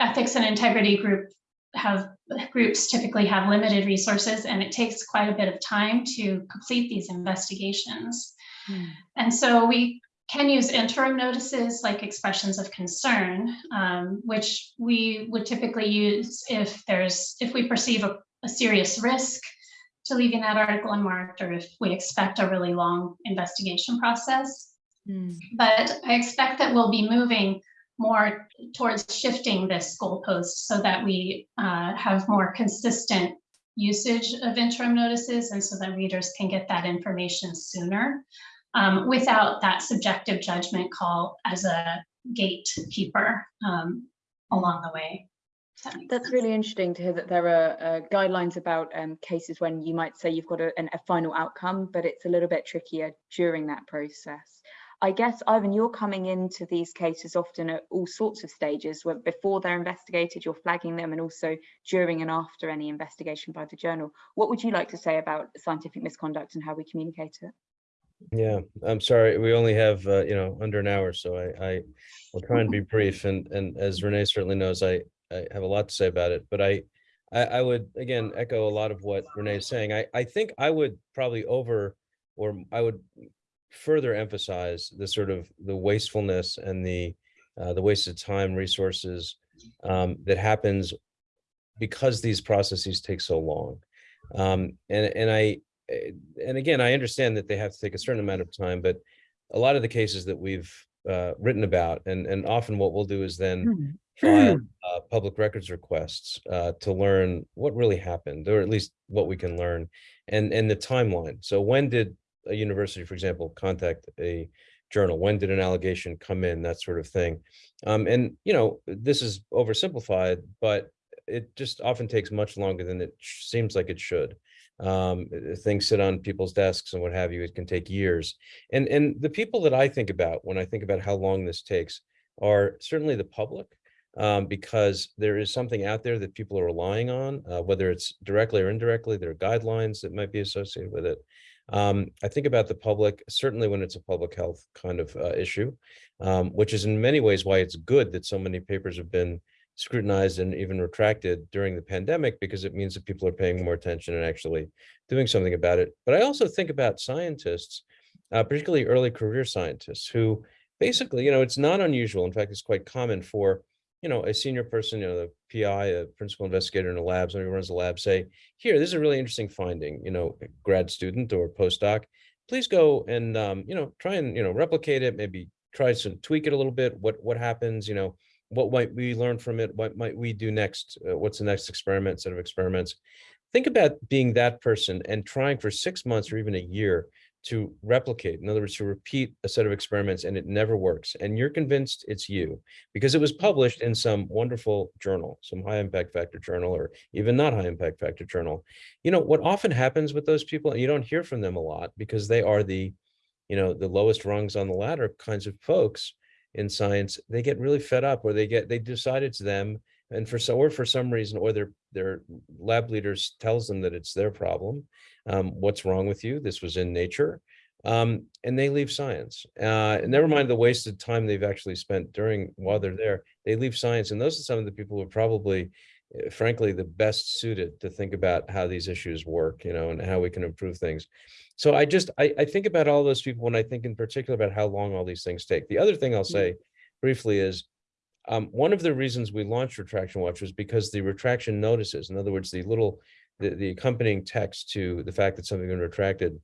Speaker 2: ethics and integrity group have groups typically have limited resources and it takes quite a bit of time to complete these investigations.
Speaker 3: Hmm.
Speaker 2: And so we can use interim notices like expressions of concern, um, which we would typically use if there's if we perceive a, a serious risk to leaving that article unmarked or if we expect a really long investigation process.
Speaker 1: Hmm.
Speaker 2: But I expect that we'll be moving more towards shifting this goalpost so that we uh, have more consistent usage of interim notices and so that readers can get that information sooner um, without that subjective judgment call as a gatekeeper um, along the way. That
Speaker 1: That's really interesting to hear that there are uh, guidelines about um, cases when you might say you've got a, an, a final outcome, but it's a little bit trickier during that process. I guess, Ivan, you're coming into these cases often at all sorts of stages, where before they're investigated, you're flagging them, and also during and after any investigation by the journal. What would you like to say about scientific misconduct and how we communicate it?
Speaker 4: Yeah, I'm sorry, we only have, uh, you know, under an hour, so I, I will try and be *laughs* brief, and, and as Renee certainly knows, I, I have a lot to say about it, but I, I, I would, again, echo a lot of what Renee is saying. I, I think I would probably over, or I would further emphasize the sort of the wastefulness and the, uh, the wasted time, resources, um, that happens because these processes take so long. Um, and, and I, eh, and again, I understand that they have to take a certain amount of time, but a lot of the cases that we've uh, written about, and, and often what we'll do is then file *clears throat* uh, public records requests uh, to learn what really happened, or at least what we can learn, and, and the timeline. So when did a university, for example, contact a journal? When did an allegation come in? That sort of thing. Um, and, you know, this is oversimplified, but it just often takes much longer than it seems like it should. Um, uh, things sit on people's desks and what have you. It can take years. And and the people that I think about when I think about how long this takes are certainly the public, um, because there is something out there that people are relying on, uh, whether it's directly or indirectly. There are guidelines that might be associated with it. Um, I think about the public certainly when it's a public health kind of uh, issue, um, which is in many ways why it's good that so many papers have been scrutinized and even retracted during the pandemic because it means that people are paying more attention and actually doing something about it. But I also think about scientists, uh, particularly early career scientists who basically, you know, it's not unusual. In fact, it's quite common for, you know, a senior person, you know, the PI, a principal investigator in a lab, somebody who runs a lab say, here, this is a really interesting finding, you know, grad student or postdoc, please go and, um, you know, try and, you know, replicate it, maybe try to tweak it a little bit. What, what happens, you know, what might we learn from it? What might we do next? Uh, what's the next experiment, set of experiments? Think about being that person and trying for six months or even a year to replicate, in other words, to repeat a set of experiments and it never works. And you're convinced it's you because it was mm-hmm. published in some wonderful journal, some high impact factor journal, or even not high impact factor journal. You know, what often happens with those people, and you don't hear from them a lot because they are the, you know, the lowest rungs on the ladder kinds of folks in science, they get really fed up or they get, they decide it's them. And for so, or for some reason, or their, their lab leaders tells them that it's their problem. Um, what's wrong with you? This was in nature. Um, and they leave science. Uh, and never mind the wasted time they've actually spent during while they're there, they leave science. And those are some of the people who are probably, eh, frankly, the best suited to think about how these issues work, you know, and how we can improve things. So I just, I, I think about all those people when I think in particular about how long all these things take. The other thing I'll say briefly is, um, one of the reasons we launched Retraction Watch was because the retraction notices, in other words, the little, the, the accompanying text to the fact that something had been retracted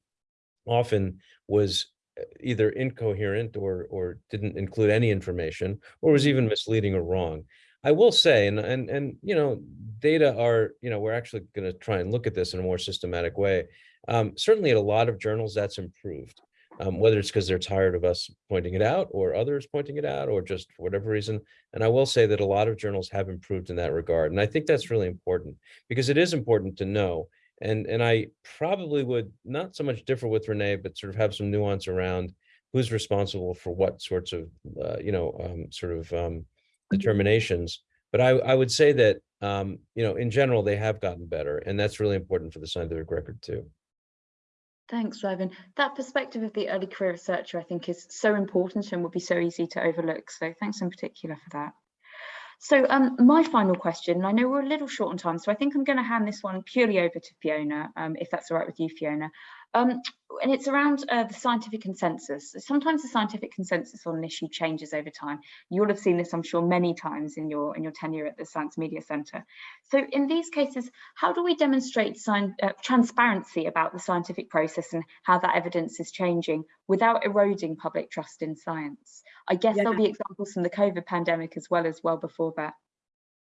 Speaker 4: often was uh, either incoherent or, or didn't include any information, or was even misleading or wrong. I will say, and, and, and, you know, data are, you know, we're actually going to try and look at this in a more systematic way. Um, certainly, at a lot of journals, that's improved. Um, whether it's because they're tired of us pointing it out, or others pointing it out, or just for whatever reason. And I will say that a lot of journals have improved in that regard, and I think that's really important because it is important to know. And and I probably would not so much differ with Renee, but sort of have some nuance around who's responsible for what sorts of uh, you know um, sort of um, determinations. But I, I would say that, um, you know, in general, they have gotten better, and that's really important for the scientific record too.
Speaker 1: Thanks, Ivan. That perspective of the early career researcher, I think, is so important and would be so easy to overlook. So thanks in particular for that. So um, my final question, I know we're a little short on time, so I think I'm going to hand this one purely over to Fiona, um, if that's all right with you, Fiona. Um, and it's around uh, the scientific consensus. Sometimes the scientific consensus on an issue changes over time. You'll have seen this, I'm sure, many times in your in your tenure at the Science Media Centre. So in these cases, how do we demonstrate uh, transparency about the scientific process and how that evidence is changing without eroding public trust in science? I guess yeah. there'll be examples from the COVID pandemic as well as well before that.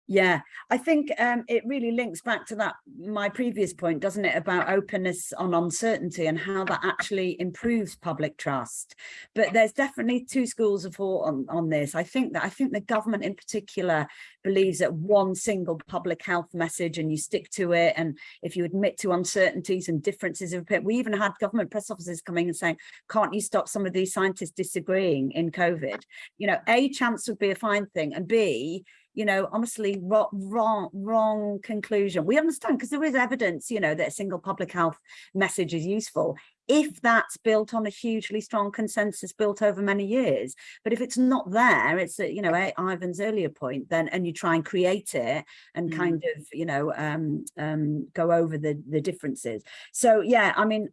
Speaker 3: Yeah, I think um, it really links back to that, my previous point, doesn't it, about openness on uncertainty and how that actually improves public trust. But there's definitely two schools of thought on, on this. I think that I think the government in particular believes that one single public health message and you stick to it. And if you admit to uncertainties and differences of opinion, we even had government press officers coming and saying, can't you stop some of these scientists disagreeing in COVID? You know, A, chance would be a fine thing and B, you know, honestly, wrong, wrong, wrong conclusion. We understand because there is evidence, you know, that a single public health message is useful if that's built on a hugely strong consensus built over many years. But if it's not there, it's, a, you know, Ivan's earlier point then, and you try and create it and mm. kind of, you know, um, um, go over the, the differences. So yeah, I mean,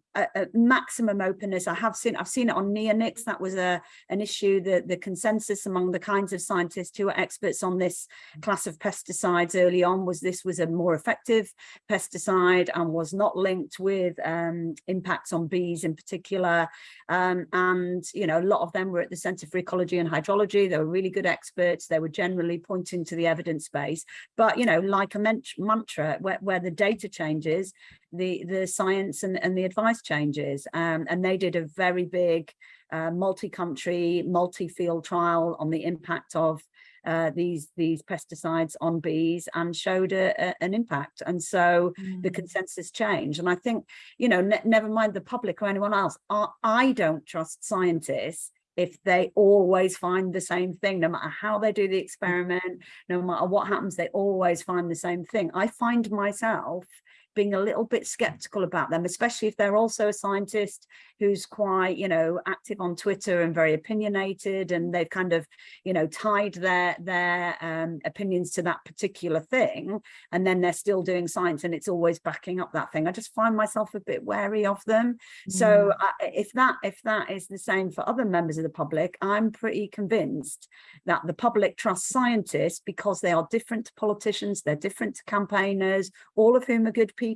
Speaker 3: maximum openness, I have seen, I've seen it on neonics, that was a, an issue that the consensus among the kinds of scientists who are experts on this class of pesticides early on was this was a more effective pesticide and was not linked with um, impacts on bees in particular. Um, and, you know, a lot of them were at the Centre for Ecology and Hydrology. They were really good experts. They were generally pointing to the evidence base. But, you know, like a mantra, where, where the data changes, the, the science and, and the advice changes. Um, and they did a very big uh, multi-country, multi-field trial on the impact of uh, these these pesticides on bees and showed a, a, an impact. And so mm. the consensus changed. And I think you know ne never mind the public or anyone else I, I don't trust scientists if they always find the same thing no matter how they do the experiment no matter what happens they always find the same thing. I find myself being a little bit skeptical about them, especially if they're also a scientist who's quite, you know, active on Twitter and very opinionated and they've kind of, you know, tied their their um, opinions to that particular thing. And then they're still doing science and it's always backing up that thing. I just find myself a bit wary of them. Mm. So uh, if that if that is the same for other members of the public, I'm pretty convinced that the public trusts scientists because they are different to politicians, they're different to campaigners, all of whom are good people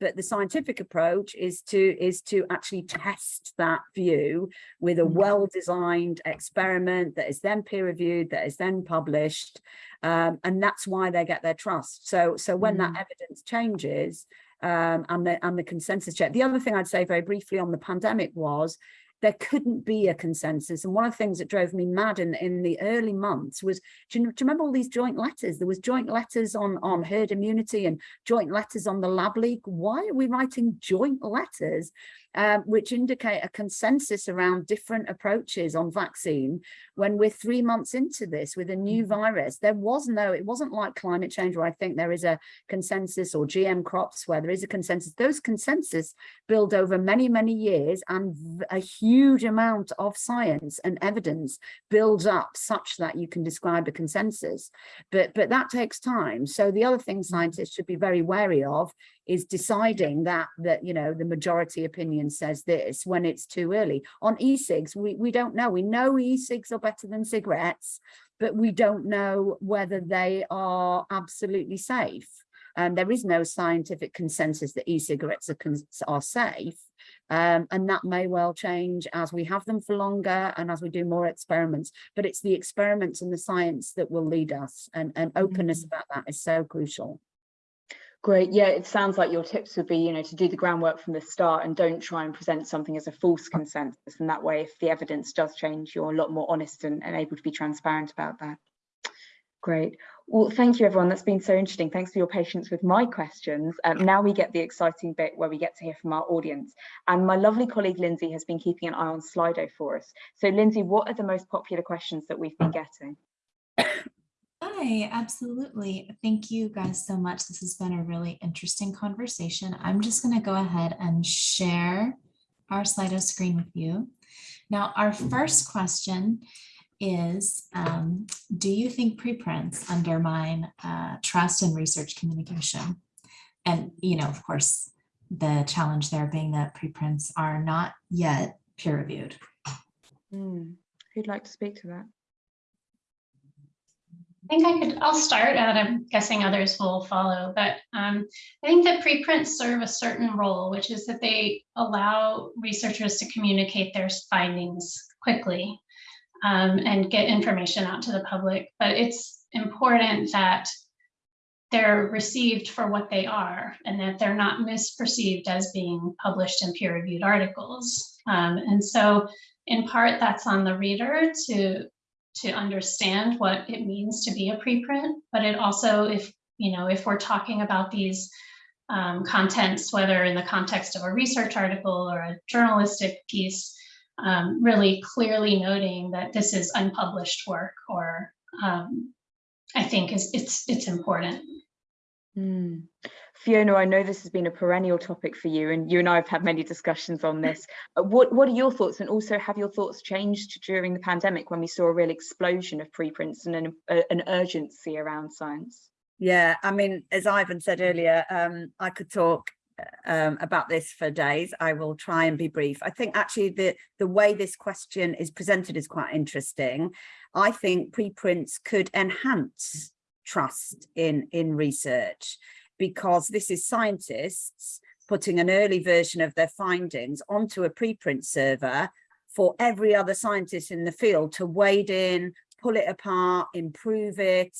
Speaker 3: but the scientific approach is to is to actually test that view with a mm. well-designed experiment that is then peer-reviewed that is then published um, and that's why they get their trust so so when mm. that evidence changes um, and the and the consensus check the other thing i'd say very briefly on the pandemic was there couldn't be a consensus. And one of the things that drove me mad in, in the early months was, do you, do you remember all these joint letters? There was joint letters on, on herd immunity and joint letters on the lab leak. Why are we writing joint letters um, which indicate a consensus around different approaches on vaccine when we're three months into this with a new mm-hmm. virus. There was no, it wasn't like climate change where I think there is a consensus or GM crops where there is a consensus. Those consensus build over many, many years and a huge amount of science and evidence builds up such that you can describe a consensus. But, but that takes time. So the other thing mm-hmm. scientists should be very wary of is deciding that that you know the majority opinion says this when it's too early. On e-cigs we we don't know. We know e-cigs are better than cigarettes but we don't know whether they are absolutely safe. And there is no scientific consensus that e-cigarettes are, are safe. Um, and that may well change as we have them for longer and as we do more experiments. But it's the experiments and the science that will lead us and, and openness mm. -hmm. about that is so crucial
Speaker 1: Great. Yeah, it sounds like your tips would be, you know, to do the groundwork from the start and don't try and present something as a false consensus. And that way, if the evidence does change, you're a lot more honest and, and able to be transparent about that. Great. Well, thank you, everyone. That's been so interesting. Thanks for your patience with my questions. Um, now we get the exciting bit where we get to hear from our audience. And my lovely colleague, Lindsay, has been keeping an eye on Slido for us. So, Lindsay, what are the most popular questions that we've been getting? *coughs*
Speaker 5: Hi, absolutely. Thank you guys so much. This has been a really interesting conversation. I'm just going to go ahead and share our Slido screen with you. Now, our first question is, um, do you think preprints undermine uh, trust in research communication? And, you know, of course, the challenge there being that preprints are not yet peer reviewed.
Speaker 1: Hmm. Who'd like to speak to that?
Speaker 2: I think I could, I'll start and I'm guessing others will follow, but um, I think that preprints serve a certain role, which is that they allow researchers to communicate their findings quickly um, and get information out to the public. But it's important that they're received for what they are and that they're not misperceived as being published in peer reviewed articles. Um, and so in part that's on the reader to to understand what it means to be a preprint, but it also, if you know, if we're talking about these um, contents, whether in the context of a research article or a journalistic piece, um, really clearly noting that this is unpublished work, or um, I think is it's it's important.
Speaker 1: Mm. Fiona, I know this has been a perennial topic for you, and you and I have had many discussions on this. Uh, what What are your thoughts, and also have your thoughts changed during the pandemic when we saw a real explosion of preprints and an, uh, an urgency around science?
Speaker 3: Yeah, I mean, as Ivan said earlier, um, I could talk um, about this for days. I will try and be brief. I think actually the, the way this question is presented is quite interesting. I think preprints could enhance trust in, in research because this is scientists putting an early version of their findings onto a preprint server for every other scientist in the field to wade in, pull it apart, improve it,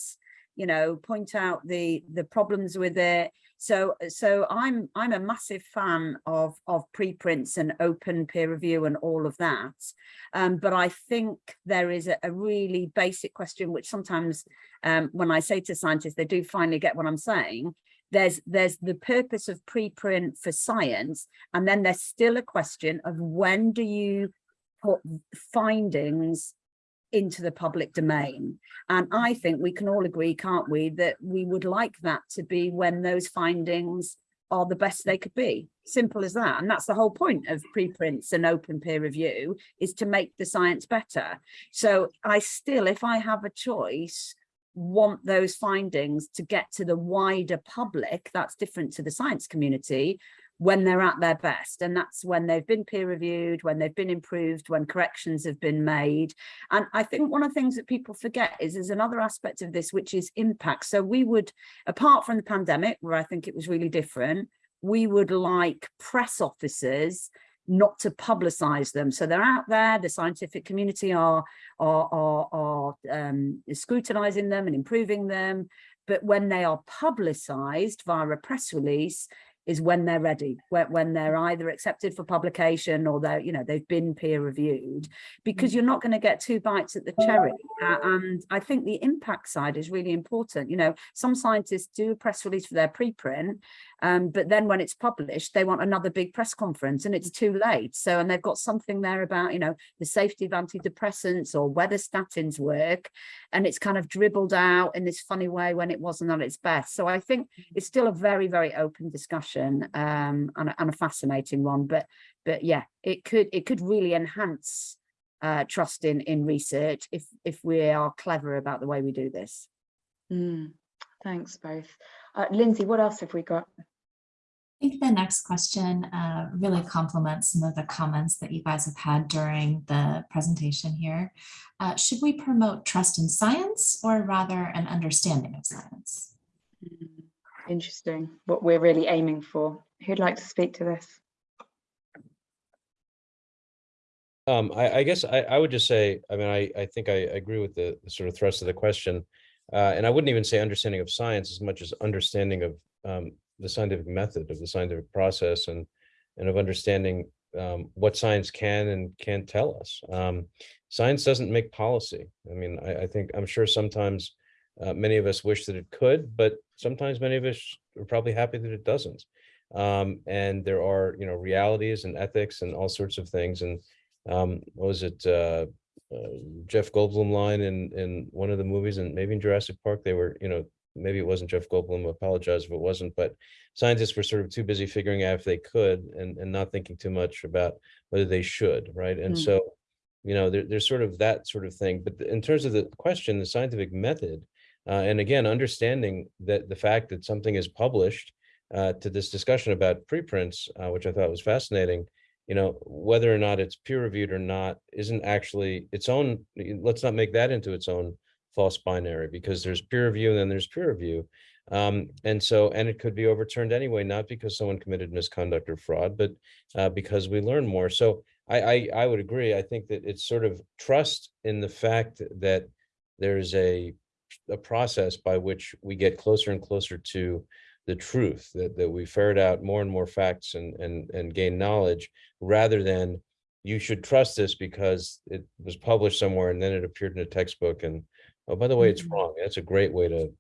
Speaker 3: you know, point out the the problems with it. So so I'm I'm a massive fan of of preprints and open peer review and all of that. Um, but I think there is a, a really basic question which sometimes um, when I say to scientists, they do finally get what I'm saying. There's there's the purpose of preprint for science, and then there's still a question of when do you put findings into the public domain. And I think we can all agree, can't we, that we would like that to be when those findings are the best they could be. Simple as that. And that's the whole point of preprints and open peer review is to make the science better. So I still, if I have a choice, want those findings to get to the wider public, that's different to the science community, when they're at their best. And that's when they've been peer reviewed, when they've been improved, when corrections have been made. And I think one of the things that people forget is there's another aspect of this, which is impact. So we would, apart from the pandemic, where I think it was really different, we would like press officers not to publicize them. So they're out there, the scientific community are, are, are, are um, scrutinizing them and improving them. But when they are publicized via a press release, is when they're ready, when, when they're either accepted for publication or they're, you know, they've been peer reviewed, because mm. you're not going to get two bites at the cherry. Uh, and I think the impact side is really important. You know, some scientists do a press release for their preprint, um, but then when it's published, they want another big press conference and it's too late. So, and they've got something there about, you know, the safety of antidepressants or whether statins work. And it's kind of dribbled out in this funny way when it wasn't at its best. So I think it's still a very, very open discussion um, and, a, and a fascinating one. But, but yeah, it could, it could really enhance uh, trust in, in research if, if we are clever about the way we do this.
Speaker 1: Mm, thanks both. Uh, Lindsay, what else have we got?
Speaker 5: I think the next question uh, really complements some of the comments that you guys have had during the presentation here. Uh, should we promote trust in science or rather an understanding of science?
Speaker 1: Hmm, interesting, what we're really aiming for. Who'd like to speak to this?
Speaker 4: Um, I, I guess I, I would just say, I mean, I, I think I agree with the, the sort of thrust of the question. Uh, and I wouldn't even say understanding of science as much as understanding of um, the scientific method, of the scientific process and, and of understanding um, what science can and can't tell us. Um, science doesn't make policy. I mean, I, I think, I'm sure sometimes uh, many of us wish that it could, but sometimes many of us are probably happy that it doesn't. Um, and there are, you know, realities and ethics and all sorts of things. And um, what was it, uh, uh, Jeff Goldblum line in, in one of the movies and maybe in Jurassic Park, they were, you know, maybe it wasn't Jeff Goldblum, I apologize if it wasn't, but scientists were sort of too busy figuring out if they could and, and not thinking too much about whether they should, right? And
Speaker 1: Mm.
Speaker 4: so, you know, there, there's sort of that sort of thing. But in terms of the question, the scientific method, uh, and again, understanding that the fact that something is published uh, to this discussion about preprints, uh, which I thought was fascinating, you know, whether or not it's peer reviewed or not, isn't actually its own, let's not make that into its own false binary because there's peer review and then there's peer review. Um, and so, and it could be overturned anyway, not because someone committed misconduct or fraud, but uh, because we learn more. So I, I, I would agree. I think that it's sort of trust in the fact that there's a, a process by which we get closer and closer to the truth, that, that we ferret out more and more facts and, and, and gain knowledge rather than you should trust this because it was published somewhere and then it appeared in a textbook and, oh, by the way, it's
Speaker 1: Mhm.
Speaker 4: wrong. That's a great way to,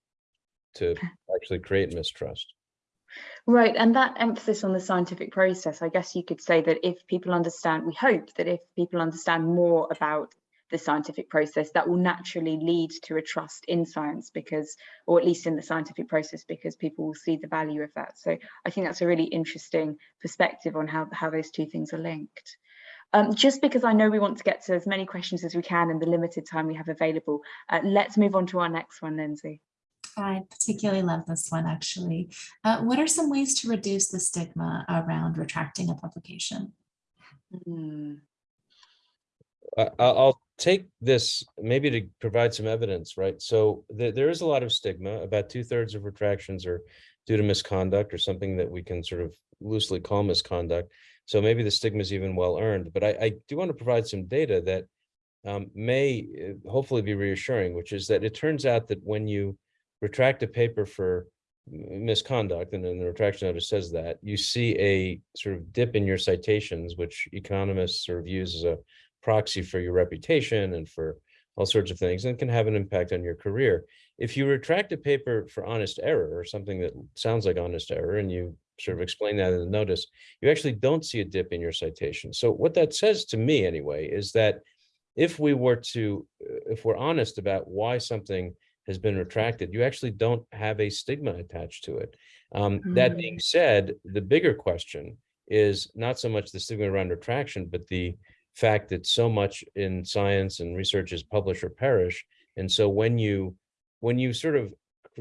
Speaker 4: to *laughs* actually create mistrust.
Speaker 1: Right, and that emphasis on the scientific process, I guess you could say that if people understand, we hope that if people understand more about the scientific process, that will naturally lead to a trust in science because, or at least in the scientific process, because people will see the value of that. So I think that's a really interesting perspective on how, how those two things are linked. Um, just because I know we want to get to as many questions as we can in the limited time we have available, uh, let's move on to our next one, Lindsay.
Speaker 5: I particularly love this one, actually. Uh, what are some ways to reduce the stigma around retracting a publication?
Speaker 4: I, I- I'll take this maybe to provide some evidence, right? So there, there is a lot of stigma. About two thirds of retractions are due to misconduct or something that we can sort of loosely call misconduct. So maybe the stigma is even well earned, but I, I do want to provide some data that um, may uh, hopefully be reassuring, which is that it turns out that when you retract a paper for misconduct, and then the retraction notice says that, you see a sort of dip in your citations, which economists sort of use as a proxy for your reputation and for all sorts of things and can have an impact on your career. If you retract a paper for honest error or something that sounds like honest error and you sort of explain that in the notice, you actually don't see a dip in your citation. So what that says to me anyway is that if we were to, uh, if we're honest about why something has been retracted, you actually don't have a stigma attached to it. Um, That being said, the bigger question is not so much the stigma around retraction, but the fact that so much in science and research is publish or perish. And so when you, when you sort of,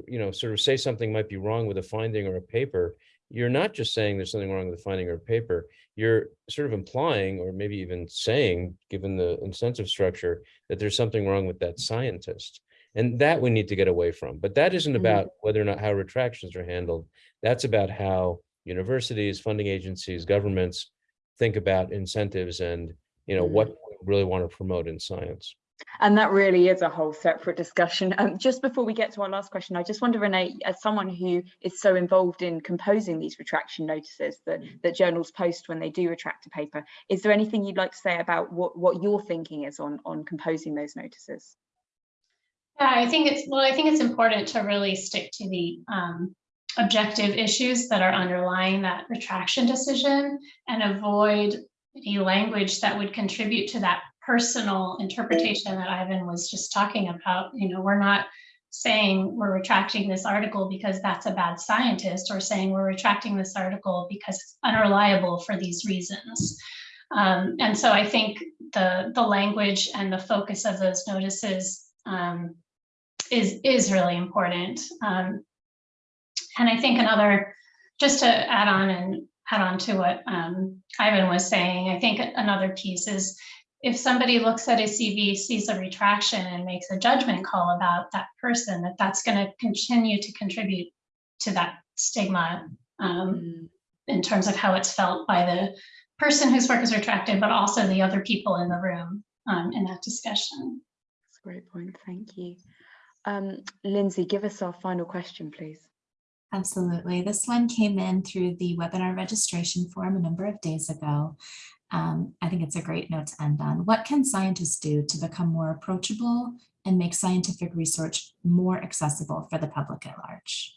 Speaker 4: you know, sort of say something might be wrong with a finding or a paper, you're not just saying there's something wrong with the finding or a paper, you're sort of implying, or maybe even saying, given the incentive structure, that there's something wrong with that scientist. And that we need to get away from. But that isn't
Speaker 1: Mhm.
Speaker 4: about whether or not how retractions are handled. That's about how universities, funding agencies, governments think about incentives and, you know, what we really want to promote in science.
Speaker 1: And that really is a whole separate discussion. Um, just before we get to our last question, I just wonder, Renee, as someone who is so involved in composing these retraction notices that, that journals post when they do retract a paper, is there anything you'd like to say about what, what your thinking is on, on composing those notices?
Speaker 2: Yeah, I think it's, well, I think it's important to really stick to the um, objective issues that are underlying that retraction decision and avoid any language that would contribute to that personal interpretation that Ivan was just talking about. You know, we're not saying we're retracting this article because that's a bad scientist or saying we're retracting this article because it's unreliable for these reasons. Um, and so I think the, the language and the focus of those notices um, is is really important. Um, and I think another, just to add on and add on to what um, Ivan was saying, I think another piece is if somebody looks at a CV, sees a retraction and makes a judgment call about that person, that that's going to continue to contribute to that stigma um, in terms of how it's felt by the person whose work is retracted, but also the other people in the room um, in that discussion.
Speaker 1: That's a great point, thank you. Um, Lindsay, give us our final question, please.
Speaker 5: Absolutely. This one came in through the webinar registration form a number of days ago. Um, I think it's a great note to end on. What can scientists do to become more approachable and make scientific research more accessible for the public at large?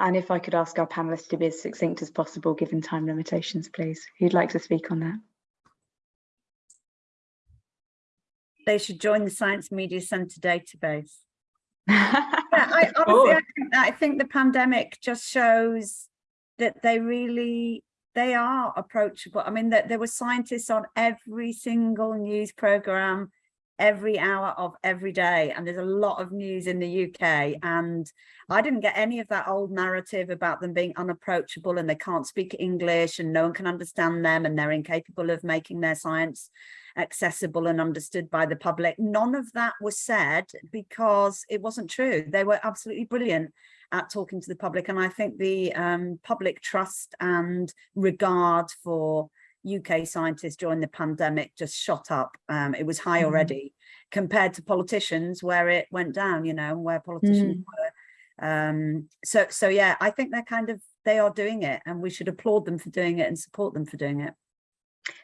Speaker 1: And if I could ask our panelists to be as succinct as possible, given time limitations, please. Who'd like to speak on that?
Speaker 3: They should join the Science Media Centre database.
Speaker 1: yeah, *laughs*
Speaker 3: Yeah, I honestly, I think, I think the pandemic just shows that they really, they are approachable. I mean, that there were scientists on every single news program every hour of every day. And there's a lot of news in the UK. And I didn't get any of that old narrative about them being unapproachable and they can't speak English and no one can understand them and they're incapable of making their science accessible and understood by the public. None of that was said because it wasn't true. They were absolutely brilliant at talking to the public. And I think the um, public trust and regard for UK scientists during the pandemic just shot up. Um, it was high
Speaker 1: Mhm.
Speaker 3: already compared to politicians where it went down, you know, where politicians were. Um, so, so yeah, I think they're kind of, they are doing it and we should applaud them for doing it and support them for doing it.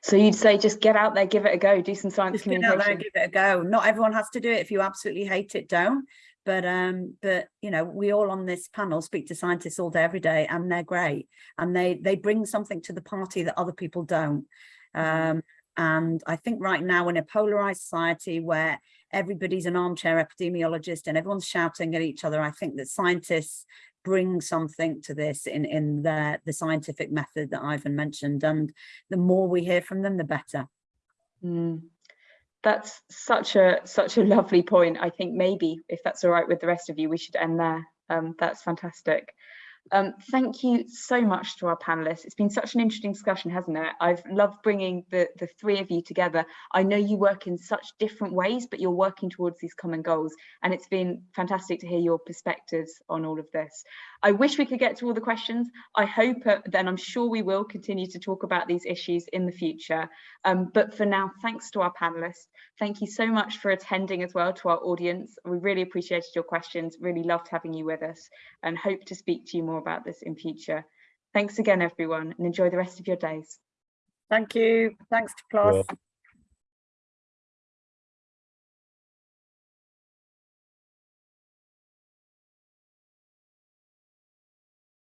Speaker 1: So you'd say just get out there, give it a go, do some science
Speaker 3: Just get out there
Speaker 1: communication.
Speaker 3: give it a go. Not everyone has to do it. If you absolutely hate it, don't. But um, but you know, we all on this panel speak to scientists all day, every day, and they're great. And they they bring something to the party that other people don't. Um, and I think right now in a polarized society where everybody's an armchair epidemiologist and everyone's shouting at each other, I think that scientists bring something to this in in the the scientific method that Ivan mentioned. And the more we hear from them, the better.
Speaker 1: Mm. That's such a such a lovely point. I think maybe if that's all right with the rest of you, we should end there. Um, that's fantastic. Um, thank you so much to our panelists. It's been such an interesting discussion, hasn't it? I've loved bringing the, the three of you together. I know you work in such different ways, but you're working towards these common goals. And it's been fantastic to hear your perspectives on all of this. I wish we could get to all the questions. I hope uh, then I'm sure we will continue to talk about these issues in the future. Um, but for now, thanks to our panelists. Thank you so much for attending as well to our audience. We really appreciated your questions, really loved having you with us and hope to speak to you more about this in future. Thanks again, everyone, and enjoy the rest of your days.
Speaker 3: Thank you. Thanks to
Speaker 4: You're
Speaker 3: Klaus.
Speaker 4: welcome.